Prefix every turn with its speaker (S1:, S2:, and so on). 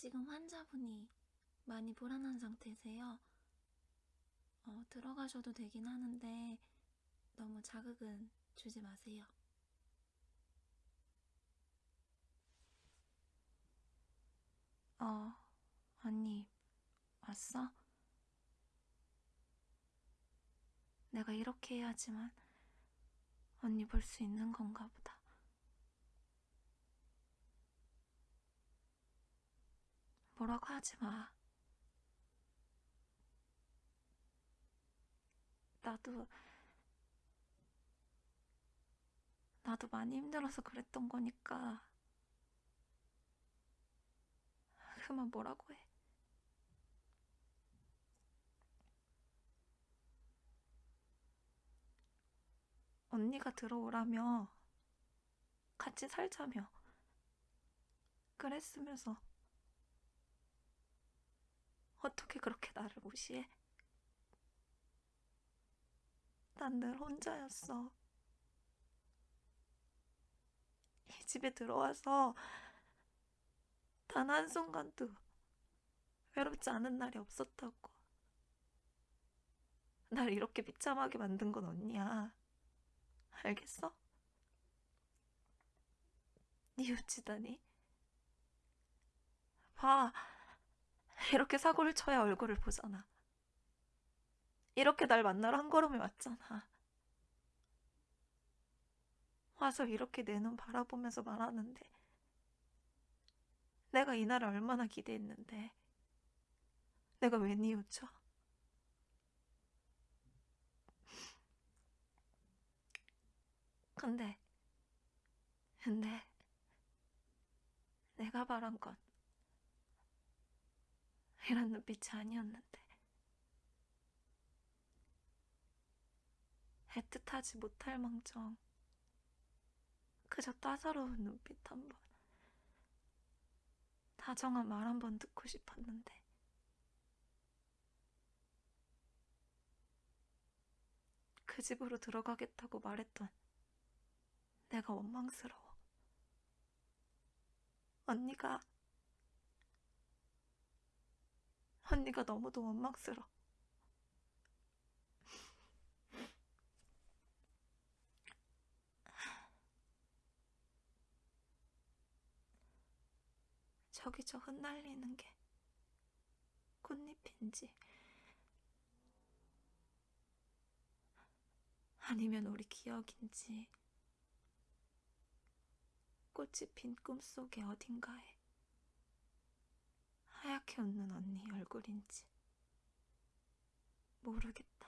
S1: 지금 환자분이 많이 불안한 상태세요. 어, 들어가셔도 되긴 하는데 너무 자극은 주지 마세요. 어, 언니, 왔어? 내가 이렇게 해야지만 언니 볼 수 있는 건가 보다. 뭐라고 하지 마. 나도, 나도 많이 힘들어서 그랬던 거니까. 그만 뭐라고 해. 언니가 들어오라며. 같이 살자며. 그랬으면서. 어떻게 그렇게 나를 무시해? 난 늘 혼자였어. 이 집에 들어와서 단 한순간도 외롭지 않은 날이 없었다고. 날 이렇게 비참하게 만든 건 언니야. 알겠어? 뉘우치다니. 봐. 이렇게 사고를 쳐야 얼굴을 보잖아. 이렇게 날 만나러 한 걸음에 왔잖아. 와서 이렇게 내 눈 바라보면서 말하는데 내가 이날을 얼마나 기대했는데 내가 왜 뉘우쳐? 근데 근데 내가 바란 건 이런 눈빛이 아니었는데. 애틋하지 못할 망정. 그저 따사로운 눈빛 한 번, 다정한 말 한 번 듣고 싶었는데. 그 집으로 들어가겠다고 말했던 내가 원망스러워. 언니가 언니가 너무도 원망스러워. 저기 저 흩날리는 게 꽃잎인지 아니면 우리 기억인지 꽃이 핀 꿈속의 어딘가에 하얗게 웃는 언니 얼굴인지 모르겠다.